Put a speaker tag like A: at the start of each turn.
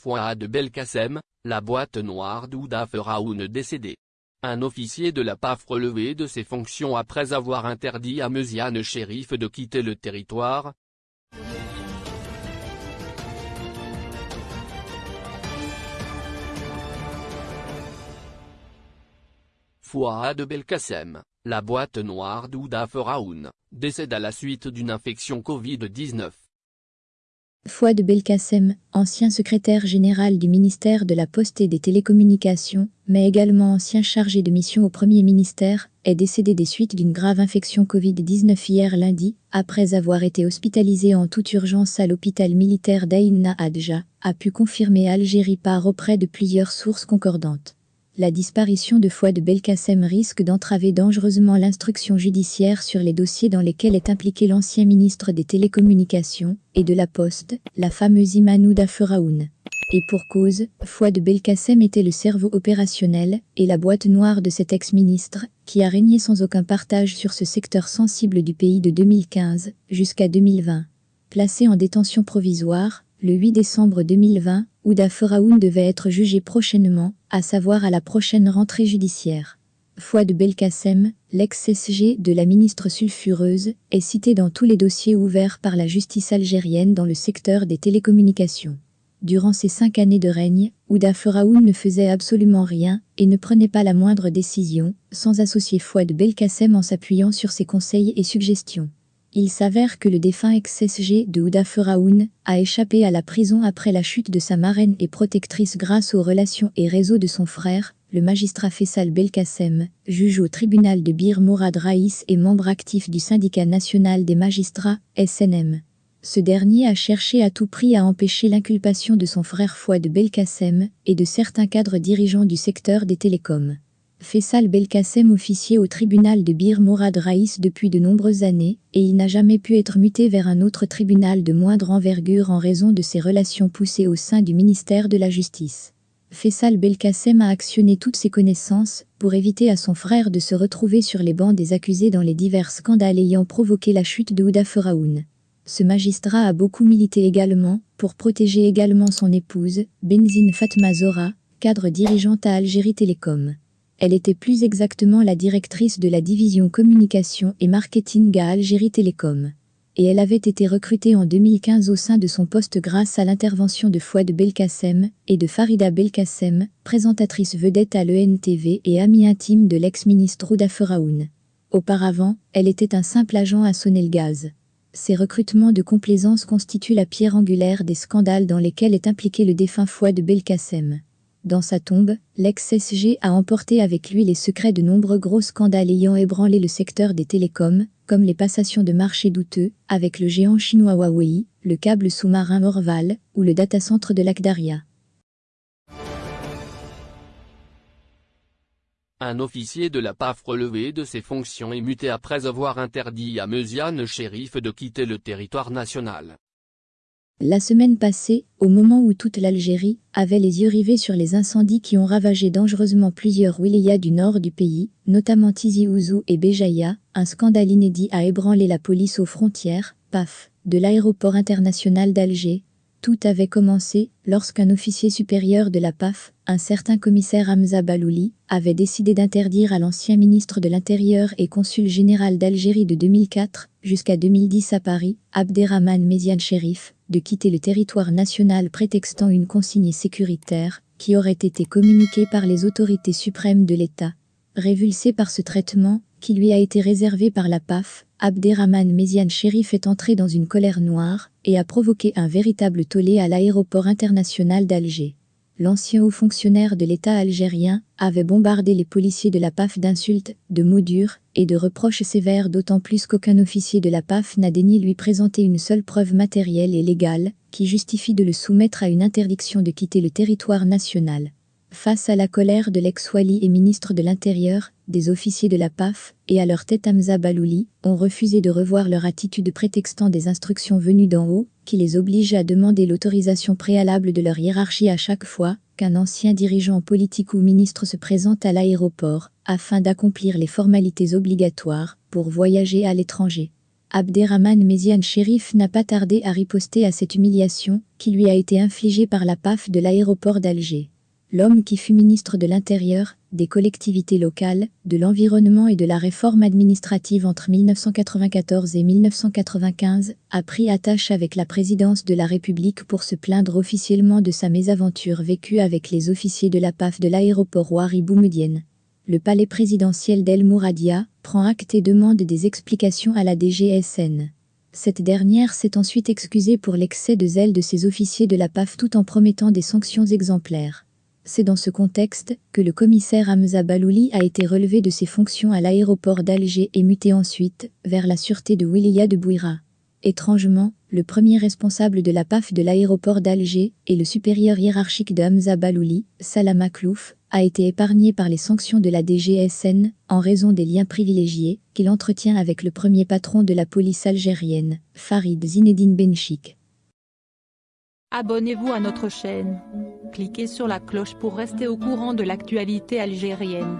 A: Fouad Belkacem, la boîte noire d'Ouda Feraoun décédé. Un officier de la PAF relevé de ses fonctions après avoir interdit à Meusiane Shérif de quitter le territoire, Fouad Belkacem, la boîte noire d'Ouda Feraoun, décède à la suite d'une infection Covid-19.
B: Fouad Belkacem, ancien secrétaire général du ministère de la Poste et des Télécommunications, mais également ancien chargé de mission au Premier ministère, est décédé des suites d'une grave infection Covid-19 hier lundi, après avoir été hospitalisé en toute urgence à l'hôpital militaire d'Aïna Adja, a pu confirmer Algérie par auprès de plusieurs sources concordantes la disparition de Fouad Belkacem risque d'entraver dangereusement l'instruction judiciaire sur les dossiers dans lesquels est impliqué l'ancien ministre des Télécommunications et de la Poste, la fameuse Imanouda Feraoun. Et pour cause, Fouad Belkacem était le cerveau opérationnel et la boîte noire de cet ex-ministre, qui a régné sans aucun partage sur ce secteur sensible du pays de 2015 jusqu'à 2020. Placé en détention provisoire, le 8 décembre 2020, Ouda Feraoun devait être jugé prochainement, à savoir à la prochaine rentrée judiciaire. Fouad Belkacem, l'ex-SG de la ministre sulfureuse, est cité dans tous les dossiers ouverts par la justice algérienne dans le secteur des télécommunications. Durant ces cinq années de règne, Ouda Feraoun ne faisait absolument rien et ne prenait pas la moindre décision, sans associer Fouad Belkacem en s'appuyant sur ses conseils et suggestions. Il s'avère que le défunt ex-SG de Ouda Feraoun a échappé à la prison après la chute de sa marraine et protectrice grâce aux relations et réseaux de son frère, le magistrat Fessal Belkacem, juge au tribunal de Bir Mourad Raïs et membre actif du syndicat national des magistrats, SNM. Ce dernier a cherché à tout prix à empêcher l'inculpation de son frère Fouad Belkacem et de certains cadres dirigeants du secteur des télécoms. Fessal Belkacem officier au tribunal de Bir Mourad Raïs depuis de nombreuses années, et il n'a jamais pu être muté vers un autre tribunal de moindre envergure en raison de ses relations poussées au sein du ministère de la Justice. Fessal Belkacem a actionné toutes ses connaissances pour éviter à son frère de se retrouver sur les bancs des accusés dans les divers scandales ayant provoqué la chute de Ouda Feraoun. Ce magistrat a beaucoup milité également pour protéger également son épouse, Benzine Fatma Zora, cadre dirigeante à Algérie Télécom. Elle était plus exactement la directrice de la division communication et marketing à Algérie Télécom. Et elle avait été recrutée en 2015 au sein de son poste grâce à l'intervention de Fouad Belkacem et de Farida Belkacem, présentatrice vedette à l'ENTV et amie intime de l'ex-ministre Rouda Feraoun. Auparavant, elle était un simple agent à Sonelgaz. Ces recrutements de complaisance constituent la pierre angulaire des scandales dans lesquels est impliqué le défunt Fouad Belkacem. Dans sa tombe, l'ex-SG a emporté avec lui les secrets de nombreux gros scandales ayant ébranlé le secteur des télécoms, comme les passations de marché douteux avec le géant chinois Huawei, le câble sous-marin Orval ou le datacentre de l'Akdaria.
A: Un officier de la PAF relevé de ses fonctions et muté après avoir interdit à Meusiane Shérif de quitter le territoire national.
B: La semaine passée, au moment où toute l'Algérie avait les yeux rivés sur les incendies qui ont ravagé dangereusement plusieurs wilayas du nord du pays, notamment Tizi Ouzou et Béjaïa, un scandale inédit a ébranlé la police aux frontières, PAF, de l'aéroport international d'Alger, tout avait commencé lorsqu'un officier supérieur de la PAF, un certain commissaire Hamza Balouli, avait décidé d'interdire à l'ancien ministre de l'Intérieur et consul général d'Algérie de 2004 jusqu'à 2010 à Paris, Abderrahman Méziane Chérif, de quitter le territoire national prétextant une consigne sécuritaire qui aurait été communiquée par les autorités suprêmes de l'État. Révulsé par ce traitement, qui lui a été réservé par la PAF, Abderrahman Méziane Chérif est entré dans une colère noire et a provoqué un véritable tollé à l'aéroport international d'Alger. L'ancien haut fonctionnaire de l'État algérien avait bombardé les policiers de la PAF d'insultes, de mots durs et de reproches sévères d'autant plus qu'aucun officier de la PAF n'a daigné lui présenter une seule preuve matérielle et légale qui justifie de le soumettre à une interdiction de quitter le territoire national. Face à la colère de l'ex-Wali et ministre de l'Intérieur, des officiers de la PAF, et à leur tête Hamza Balouli, ont refusé de revoir leur attitude prétextant des instructions venues d'en haut, qui les obligent à demander l'autorisation préalable de leur hiérarchie à chaque fois qu'un ancien dirigeant politique ou ministre se présente à l'aéroport, afin d'accomplir les formalités obligatoires pour voyager à l'étranger. Abderrahman Méziane Chérif n'a pas tardé à riposter à cette humiliation qui lui a été infligée par la PAF de l'aéroport d'Alger. L'homme qui fut ministre de l'Intérieur, des collectivités locales, de l'environnement et de la réforme administrative entre 1994 et 1995, a pris attache avec la présidence de la République pour se plaindre officiellement de sa mésaventure vécue avec les officiers de la PAF de l'aéroport Ouari Boumedienne le palais présidentiel d'El Mouradia prend acte et demande des explications à la DGSN. Cette dernière s'est ensuite excusée pour l'excès de zèle de ses officiers de la PAF tout en promettant des sanctions exemplaires. C'est dans ce contexte que le commissaire Hamza Balouli a été relevé de ses fonctions à l'aéroport d'Alger et muté ensuite vers la sûreté de Williya de Bouira. Étrangement, le premier responsable de la PAF de l'aéroport d'Alger et le supérieur hiérarchique de Hamza Balouli, Salam Aklouf, a été épargné par les sanctions de la DGSN en raison des liens privilégiés qu'il entretient avec le premier patron de la police algérienne, Farid Zinedine Benchik.
C: Abonnez-vous à notre chaîne. Cliquez sur la cloche pour rester au courant de l'actualité algérienne.